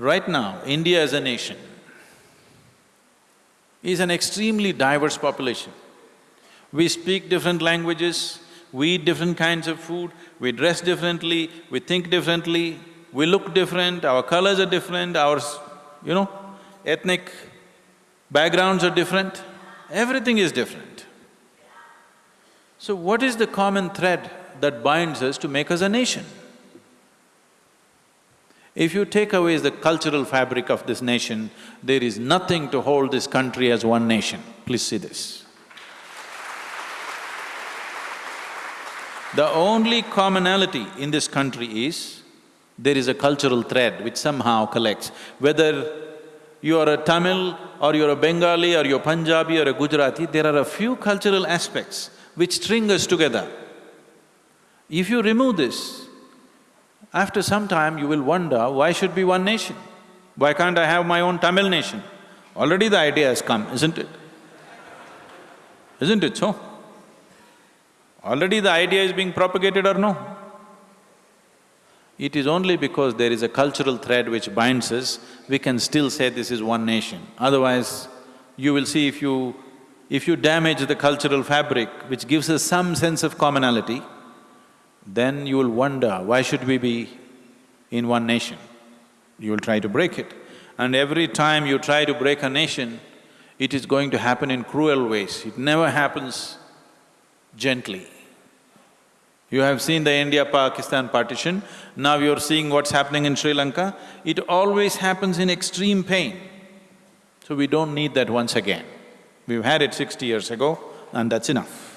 Right now, India as a nation is an extremely diverse population. We speak different languages, we eat different kinds of food, we dress differently, we think differently, we look different, our colors are different, our, you know, ethnic backgrounds are different, everything is different. So what is the common thread that binds us to make us a nation? If you take away the cultural fabric of this nation, there is nothing to hold this country as one nation. Please see this. The only commonality in this country is, there is a cultural thread which somehow collects. Whether you are a Tamil or you're a Bengali or you're Punjabi or a Gujarati, there are a few cultural aspects which string us together. If you remove this, after some time you will wonder, why should be one nation? Why can't I have my own Tamil nation? Already the idea has come, isn't it? Isn't it so? Already the idea is being propagated or no? It is only because there is a cultural thread which binds us, we can still say this is one nation. Otherwise, you will see if you… if you damage the cultural fabric which gives us some sense of commonality, then you will wonder, why should we be in one nation? You will try to break it. And every time you try to break a nation, it is going to happen in cruel ways. It never happens gently. You have seen the India-Pakistan partition, now you're seeing what's happening in Sri Lanka. It always happens in extreme pain. So we don't need that once again. We've had it sixty years ago and that's enough.